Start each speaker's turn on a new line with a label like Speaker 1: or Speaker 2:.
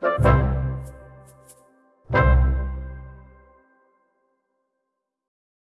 Speaker 1: Bye.